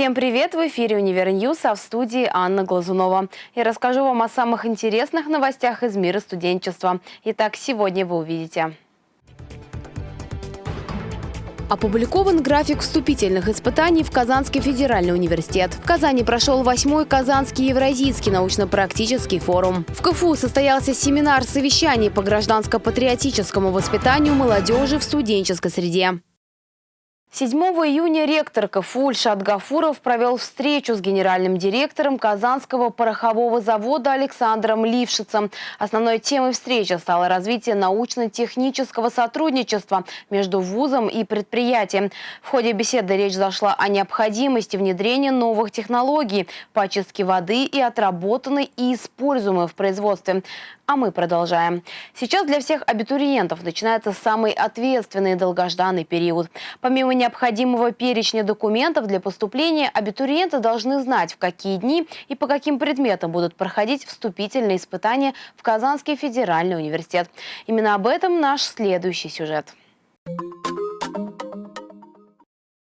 Всем привет! В эфире «Univer News», а в студии Анна Глазунова. Я расскажу вам о самых интересных новостях из мира студенчества. Итак, сегодня вы увидите. Опубликован график вступительных испытаний в Казанский федеральный университет. В Казани прошел восьмой Казанский Евразийский научно-практический форум. В КФУ состоялся семинар-совещание по гражданско-патриотическому воспитанию молодежи в студенческой среде. 7 июня ректор КФУ Ильшат Гафуров провел встречу с генеральным директором Казанского порохового завода Александром Лившицем. Основной темой встречи стало развитие научно-технического сотрудничества между вузом и предприятием. В ходе беседы речь зашла о необходимости внедрения новых технологий по очистке воды и отработанной и используемой в производстве. А мы продолжаем. Сейчас для всех абитуриентов начинается самый ответственный и долгожданный период. Помимо необходимого перечня документов для поступления, абитуриенты должны знать, в какие дни и по каким предметам будут проходить вступительные испытания в Казанский федеральный университет. Именно об этом наш следующий сюжет.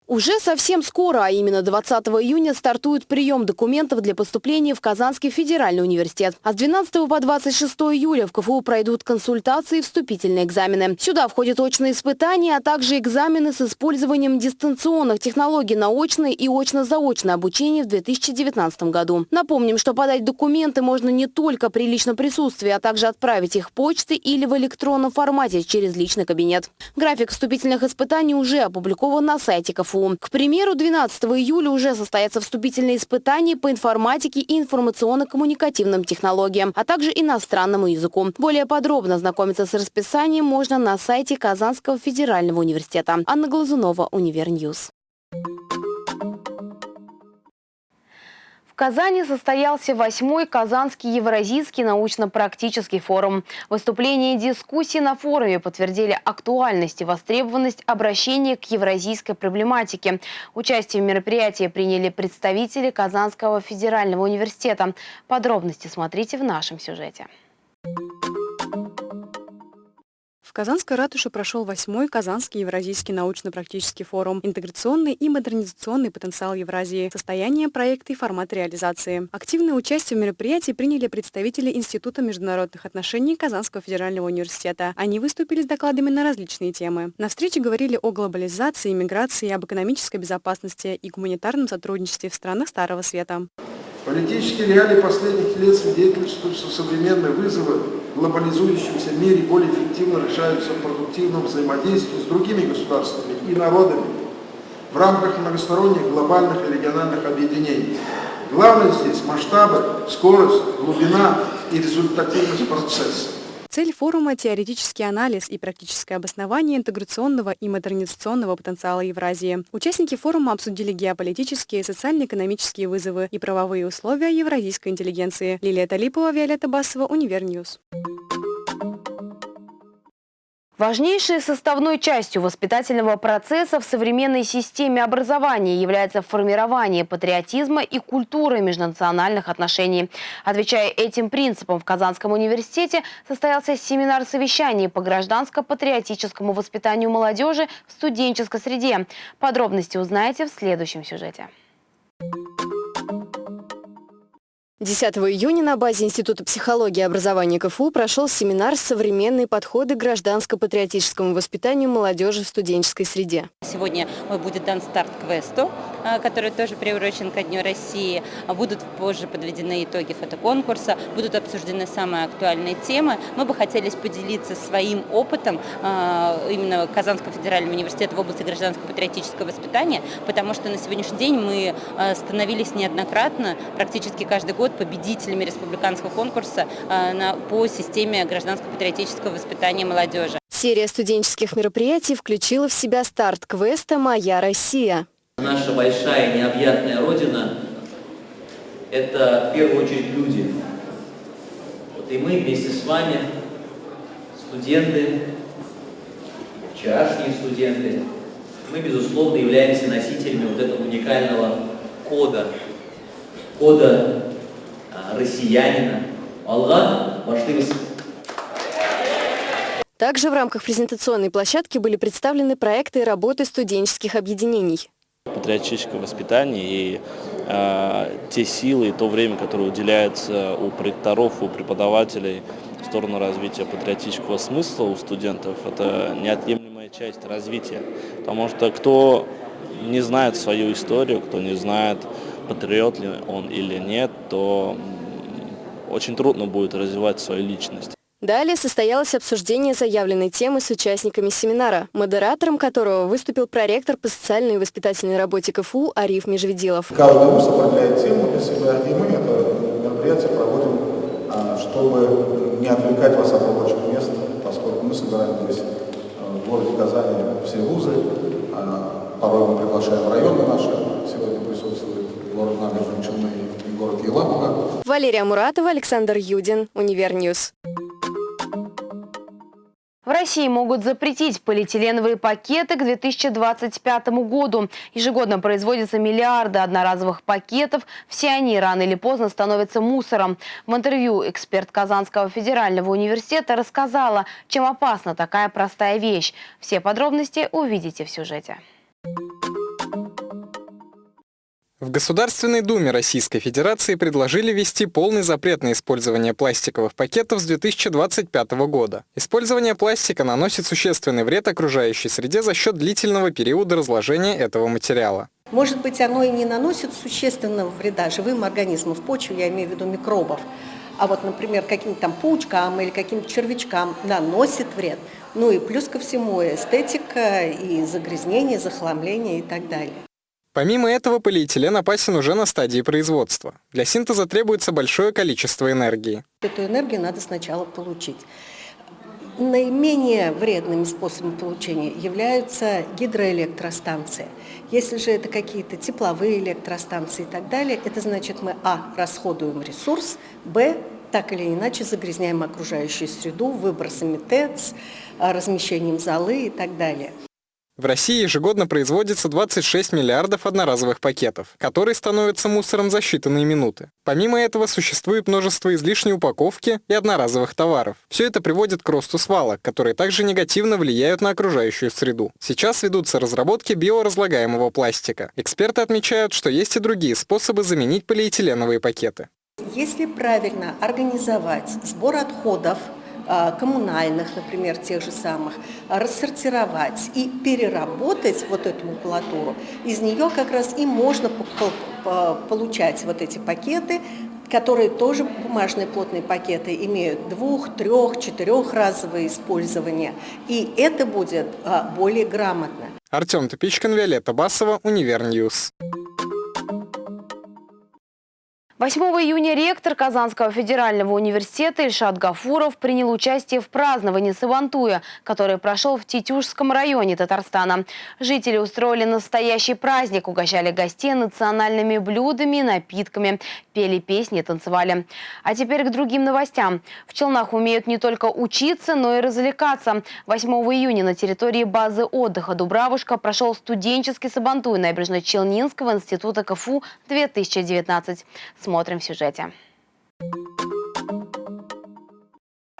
Уже совсем скоро, а именно 20 июня, стартует прием документов для поступления в Казанский федеральный университет. А с 12 по 26 июля в КФУ пройдут консультации и вступительные экзамены. Сюда входят очные испытания, а также экзамены с использованием дистанционных технологий на очное и очно-заочное обучение в 2019 году. Напомним, что подать документы можно не только при личном присутствии, а также отправить их почтой или в электронном формате через личный кабинет. График вступительных испытаний уже опубликован на сайте КФУ. КФУ. К примеру, 12 июля уже состоятся вступительные испытания по информатике и информационно-коммуникативным технологиям, а также иностранному языку. Более подробно ознакомиться с расписанием можно на сайте Казанского федерального университета. Анна Глазунова, Univer News. Казани состоялся восьмой Казанский Евразийский научно-практический форум. Выступления и дискуссии на форуме подтвердили актуальность и востребованность обращения к евразийской проблематике. Участие в мероприятии приняли представители Казанского федерального университета. Подробности смотрите в нашем сюжете. Казанской ратуше прошел восьмой Казанский Евразийский научно-практический форум «Интеграционный и модернизационный потенциал Евразии. Состояние проекта и формат реализации». Активное участие в мероприятии приняли представители Института международных отношений Казанского федерального университета. Они выступили с докладами на различные темы. На встрече говорили о глобализации, миграции, об экономической безопасности и гуманитарном сотрудничестве в странах Старого Света. Политические реалии последних лет свидетельствуют, что современные вызовы в глобализующемся мире более эффективно решаются в продуктивном взаимодействии с другими государствами и народами в рамках многосторонних глобальных и региональных объединений. Главное здесь масштабы, скорость, глубина и результативность процесса. Цель форума – теоретический анализ и практическое обоснование интеграционного и модернизационного потенциала Евразии. Участники форума обсудили геополитические, социально-экономические вызовы и правовые условия евразийской интеллигенции. Лилия Талипова, Виолетта Басова, Univer News. Важнейшей составной частью воспитательного процесса в современной системе образования является формирование патриотизма и культуры межнациональных отношений. Отвечая этим принципам, в Казанском университете состоялся семинар-совещание по гражданско-патриотическому воспитанию молодежи в студенческой среде. Подробности узнаете в следующем сюжете. 10 июня на базе Института психологии и образования КФУ прошел семинар «Современные подходы к гражданско-патриотическому воспитанию молодежи в студенческой среде». Сегодня будет дан старт квесту, который тоже приурочен ко Дню России. Будут позже подведены итоги фотоконкурса, будут обсуждены самые актуальные темы. Мы бы хотели поделиться своим опытом а, именно Казанского федерального университета в области гражданско-патриотического воспитания, потому что на сегодняшний день мы а, становились неоднократно, практически каждый год, победителями республиканского конкурса по системе гражданско-патриотического воспитания молодежи. Серия студенческих мероприятий включила в себя старт квеста «Моя Россия». Наша большая необъятная Родина – это в первую очередь люди. Вот и мы вместе с вами, студенты, вчерашние студенты, мы, безусловно, являемся носителями вот этого уникального кода, кода россиянина. Аллах баштырис. Также в рамках презентационной площадки были представлены проекты и работы студенческих объединений. Патриотическое воспитание и э, те силы и то время, которое уделяется у проекторов, у преподавателей в сторону развития патриотического смысла у студентов, это неотъемлемая часть развития. Потому что кто не знает свою историю, кто не знает, патриот ли он или нет, то очень трудно будет развивать свою личность. Далее состоялось обсуждение заявленной темы с участниками семинара, модератором которого выступил проректор по социальной и воспитательной работе КФУ Ариф Межведилов. Каждый вуз определяет тему для себя, и мы это мероприятие проводим, а, чтобы не отвлекать вас от рабочих мест, поскольку мы собираем здесь а, в городе Казани все вузы, а, порой мы приглашаем районы наши, сегодня присутствует город Набережные Челны и город Елабуга. Валерия Муратова, Александр Юдин, Univer News. В России могут запретить полиэтиленовые пакеты к 2025 году. Ежегодно производятся миллиарды одноразовых пакетов. Все они рано или поздно становятся мусором. В интервью эксперт Казанского федерального университета рассказала, чем опасна такая простая вещь. Все подробности увидите в сюжете. В Государственной Думе Российской Федерации предложили ввести полный запрет на использование пластиковых пакетов с 2025 года. Использование пластика наносит существенный вред окружающей среде за счет длительного периода разложения этого материала. Может быть, оно и не наносит существенного вреда живым организмам в почве, я имею в виду микробов, а вот, например, каким-то там паучкам или каким-то червячкам наносит вред. Ну и плюс ко всему эстетика и загрязнение, захламление и так далее. Помимо этого, полиэтилен опасен уже на стадии производства. Для синтеза требуется большое количество энергии. Эту энергию надо сначала получить. Наименее вредными способами получения являются гидроэлектростанции. Если же это какие-то тепловые электростанции и так далее, это значит мы, а, расходуем ресурс, б, так или иначе загрязняем окружающую среду выбросами ТЭЦ, размещением золы и так далее. В России ежегодно производится 26 миллиардов одноразовых пакетов, которые становятся мусором за считанные минуты. Помимо этого существует множество излишней упаковки и одноразовых товаров. Все это приводит к росту свалок, которые также негативно влияют на окружающую среду. Сейчас ведутся разработки биоразлагаемого пластика. Эксперты отмечают, что есть и другие способы заменить полиэтиленовые пакеты. Если правильно организовать сбор отходов коммунальных, например, тех же самых, рассортировать и переработать вот эту макулатуру, из нее как раз и можно получать вот эти пакеты, которые тоже бумажные плотные пакеты имеют двух, трех, четырехразовое использование. И это будет а, более грамотно. Артем Топичкин, Виолетта Басова, Univer News. 8 июня ректор Казанского федерального университета Ильшат Гафуров принял участие в праздновании Сабантуя, который прошел в Тетюшском районе Татарстана. Жители устроили настоящий праздник, угощали гостей национальными блюдами и напитками, пели песни танцевали. А теперь к другим новостям. В Челнах умеют не только учиться, но и развлекаться. 8 июня на территории базы отдыха «Дубравушка» прошел студенческий Сабантуй Набережно-Челнинского института КФУ 2019. Смотрим в сюжете.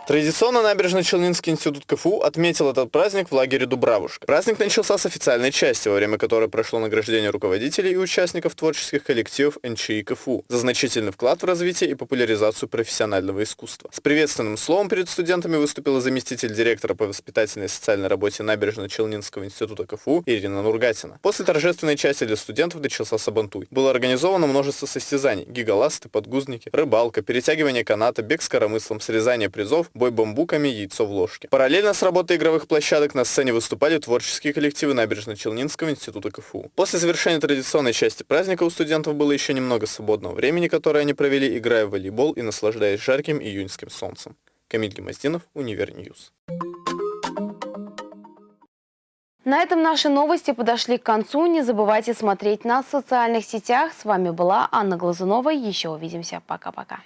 Традиционно Набережно-Челнинский институт КФУ отметил этот праздник в лагере Дубравушка. Праздник начался с официальной части, во время которой прошло награждение руководителей и участников творческих коллективов НЧИ КФУ за значительный вклад в развитие и популяризацию профессионального искусства. С приветственным словом перед студентами выступила заместитель директора по воспитательной и социальной работе Набережно-Челнинского института КФУ Ирина Нургатина. После торжественной части для студентов начался Сабантуй. Было организовано множество состязаний – гигаласты, подгузники, рыбалка, перетягивание каната, бег с коромыслом, срезание призов, бой бамбуками, яйцо в ложке. Параллельно с работой игровых площадок на сцене выступали творческие коллективы Набережно-Челнинского института КФУ. После завершения традиционной части праздника у студентов было еще немного свободного времени, которое они провели, играя в волейбол и наслаждаясь жарким июньским солнцем. Камиль Гемоздинов, Univer News. На этом наши новости подошли к концу. Не забывайте смотреть нас в социальных сетях. С вами была Анна Глазунова. Еще увидимся. Пока-пока.